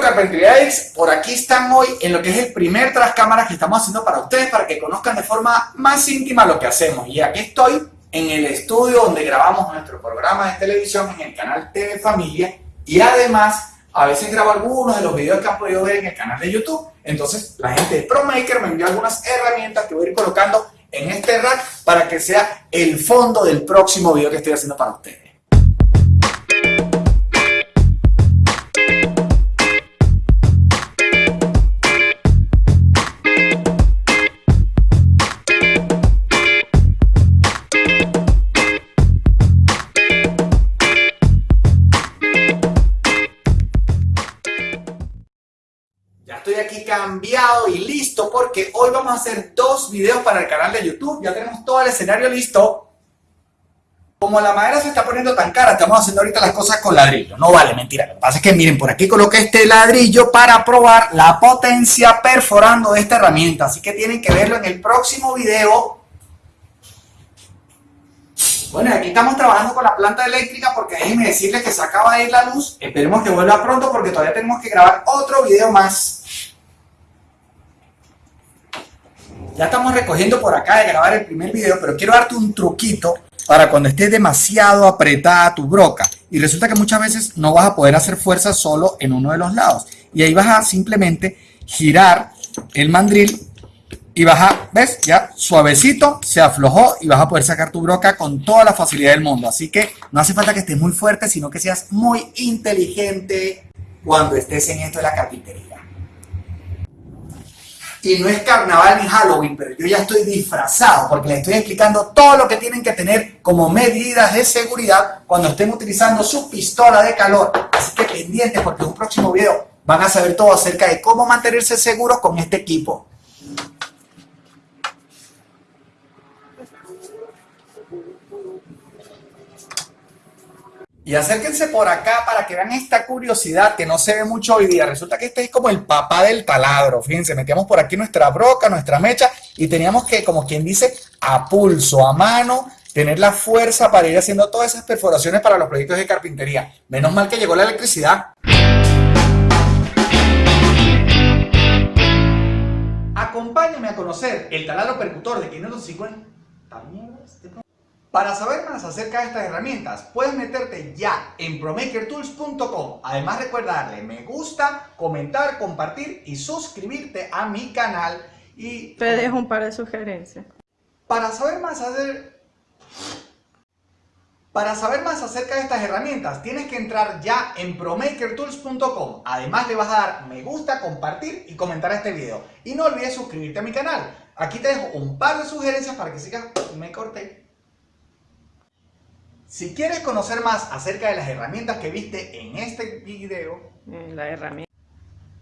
X, por aquí están hoy en lo que es el primer tras cámaras que estamos haciendo para ustedes, para que conozcan de forma más íntima lo que hacemos. Y aquí estoy en el estudio donde grabamos nuestro programa de televisión en el canal TV Familia y además a veces grabo algunos de los videos que han podido ver en el canal de YouTube. Entonces la gente de ProMaker me envió algunas herramientas que voy a ir colocando en este rack para que sea el fondo del próximo video que estoy haciendo para ustedes. Estoy aquí cambiado y listo porque hoy vamos a hacer dos videos para el canal de YouTube. Ya tenemos todo el escenario listo. Como la madera se está poniendo tan cara, estamos haciendo ahorita las cosas con ladrillo. No vale, mentira. Lo que pasa es que miren, por aquí coloqué este ladrillo para probar la potencia perforando esta herramienta. Así que tienen que verlo en el próximo video. Bueno, aquí estamos trabajando con la planta eléctrica porque déjenme decirles que se acaba de ir la luz. Esperemos que vuelva pronto porque todavía tenemos que grabar otro video más. Ya estamos recogiendo por acá de grabar el primer video, pero quiero darte un truquito para cuando esté demasiado apretada tu broca. Y resulta que muchas veces no vas a poder hacer fuerza solo en uno de los lados. Y ahí vas a simplemente girar el mandril y vas a, ¿ves? Ya suavecito, se aflojó y vas a poder sacar tu broca con toda la facilidad del mundo. Así que no hace falta que estés muy fuerte, sino que seas muy inteligente cuando estés en esto de la carpintería. Y no es carnaval ni Halloween, pero yo ya estoy disfrazado porque les estoy explicando todo lo que tienen que tener como medidas de seguridad cuando estén utilizando su pistola de calor. Así que pendientes porque en un próximo video van a saber todo acerca de cómo mantenerse seguros con este equipo. Y acérquense por acá para que vean esta curiosidad que no se ve mucho hoy día. Resulta que este es como el papá del taladro. Fíjense, metíamos por aquí nuestra broca, nuestra mecha y teníamos que, como quien dice, a pulso, a mano, tener la fuerza para ir haciendo todas esas perforaciones para los proyectos de carpintería. Menos mal que llegó la electricidad. Acompáñame a conocer el taladro percutor de 550. Para saber más acerca de estas herramientas, puedes meterte ya en promakertools.com. Además recuerda darle me gusta, comentar, compartir y suscribirte a mi canal. Y te dejo un par de sugerencias. Para saber más para saber más acerca de estas herramientas, tienes que entrar ya en promakertools.com. Además le vas a dar me gusta, compartir y comentar este video. Y no olvides suscribirte a mi canal. Aquí te dejo un par de sugerencias para que sigas, me corté si quieres conocer más acerca de las herramientas que viste en este video, la herramienta.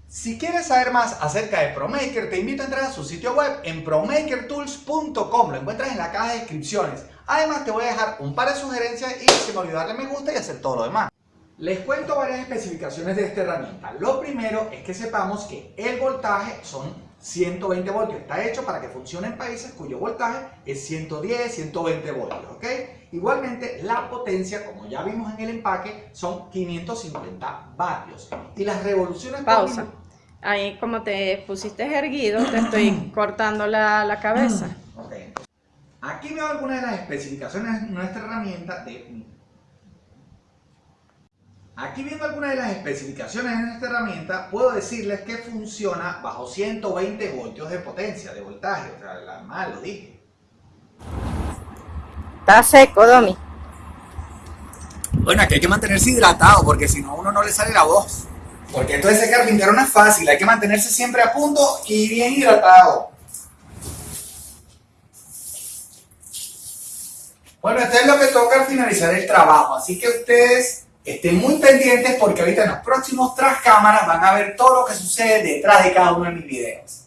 Si quieres saber más acerca de ProMaker, te invito a entrar a su sitio web en promakertools.com. Lo encuentras en la caja de descripciones. Además, te voy a dejar un par de sugerencias y se me olvidó darle me gusta y hacer todo lo demás. Les cuento varias especificaciones de esta herramienta. Lo primero es que sepamos que el voltaje son 120 voltios. Está hecho para que funcione en países cuyo voltaje es 110, 120 voltios, ¿ok? Igualmente, la potencia, como ya vimos en el empaque, son 550 vatios. Y las revoluciones... Pausa. Ahí, como te pusiste erguido, te estoy cortando la, cabeza. Ok. Aquí veo algunas de las especificaciones de nuestra herramienta de Aquí viendo algunas de las especificaciones en esta herramienta, puedo decirles que funciona bajo 120 voltios de potencia, de voltaje, o sea, la mal lo dije. Está seco, Domi. Bueno, aquí hay que mantenerse hidratado porque si no a uno no le sale la voz. Porque esto de ese carpintero no es fácil, hay que mantenerse siempre a punto y bien hidratado. Bueno, esto es lo que toca al finalizar el trabajo, así que ustedes Estén muy pendientes porque ahorita en los próximos tras cámaras van a ver todo lo que sucede detrás de cada uno de mis videos.